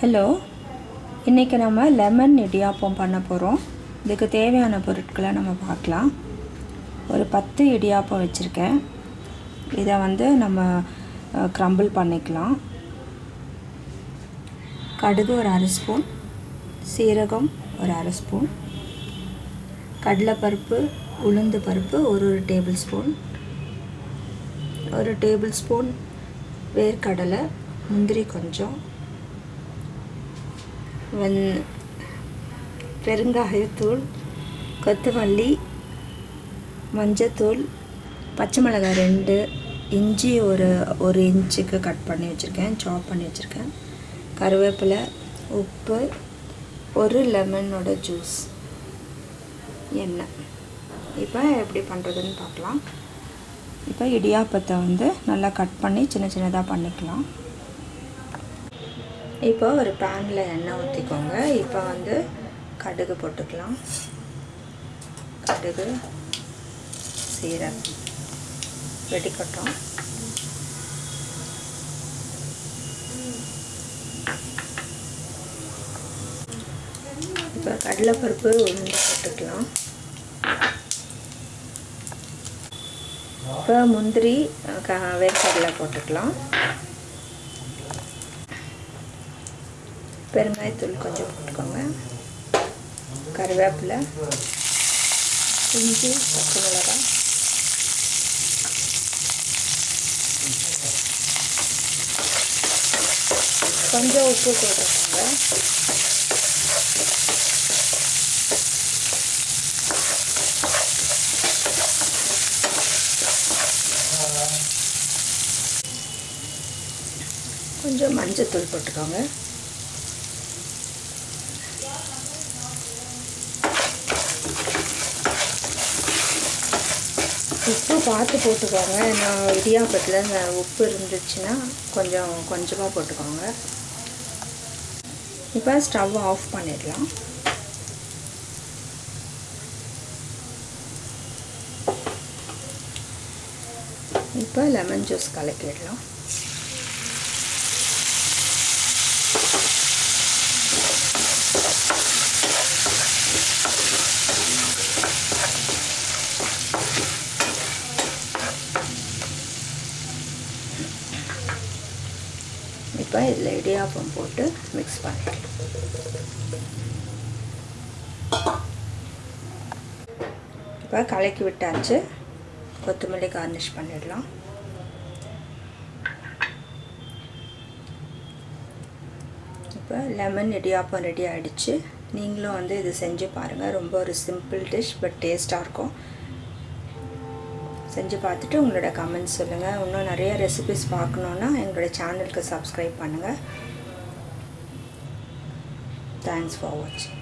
Hello இன்றைக்கி நம்ம lemon idiyappam பண்ண போகிறோம் இதுக்கு தேவையான பொருட்களை நம்ம பார்க்கலாம். ஒரு பத்து இடியாப்பம் வச்சுருக்கேன். இதை வந்து நம்ம க்ரம்பிள் பண்ணிக்கலாம். கடுகு ஒரு அரை ஸ்பூன். சீரகம் ஒரு அரை ஸ்பூன். கடலைப்பருப்பு உளுந்து பருப்பு ஒரு ஒரு டேபிள் ஸ்பூன். ஒரு டேபிள் ஸ்பூன் வேர்க்கடலை முந்திரி கொஞ்சம். வந் பெருங்காயத்தூள் கொத்தமல்லி மஞ்சத்தூள் பச்சை மிளகாய் ரெண்டு இஞ்சி ஒரு ஒரு இன்ச்சுக்கு கட் பண்ணி வச்சுருக்கேன் சாப் பண்ணி வச்சுருக்கேன். கருவேப்பிலை உப்பு ஒரு லெமனோட ஜூஸ் எண்ணெய். இப்போ எப்படி பண்ணுறதுன்னு பார்க்கலாம். இப்போ இடியாப்பத்தை வந்து நல்லா கட் பண்ணி சின்ன சின்னதாக பண்ணிக்கலாம். இப்போ ஒரு பேனில் எண்ணெய் ஊற்றிக்கோங்க இப்போ வந்து கடுகு போட்டுக்கலாம். கடுகு சீரகம் வெடிக்கட்டும். இப்போ கடலைப்பருப்பு உளுந்து போட்டுக்கலாம். இப்போ முந்திரி க வேர்க்கடலை போட்டுக்கலாம். பெருங்காயத்தூள் கொஞ்சம் போட்டுக்கோங்க கருவேப்பிலை இஞ்சி பச்சை மிளகாய் கொஞ்சம் உப்பு போட்டுக்கோங்க கொஞ்சம் மஞ்சத்தூள் போட்டுக்கோங்க உப்பு பார்த்து போட்டுக்கோங்க. நான் இடியாப்பத்தில் இந்த உப்பு இருந்துச்சுன்னா கொஞ்சம் கொஞ்சமாக போட்டுக்கோங்க. இப்போ ஸ்டவ் ஆஃப் பண்ணிடலாம். இப்போ லெமன் ஜூஸ் கலக்கிடலாம். இப்போ இதில் இடியாப்பம் போட்டு மிக்ஸ் பண்ணிக்கலாம். இப்போ கலக்கி விட்டாச்சு. கொத்தமல்லி கார்னிஷ் பண்ணிடலாம். இப்போ லெமன் இடியாப்பம் ரெடி ஆகிடுச்சு நீங்களும் வந்து இது செஞ்சு பாருங்கள் ரொம்ப ஒரு சிம்பிள் டிஷ் பட் டேஸ்ட்டாக இருக்கும். செஞ்சு பார்த்துட்டு உங்களோட கமெண்ட்ஸ் சொல்லுங்கள் இன்னும் நிறைய ரெசிபிஸ் பார்க்கணுன்னா எங்களோட சேனலுக்கு சப்ஸ்கிரைப் பண்ணுங்கள் தேங்க்ஸ் ஃபார் வாட்சிங்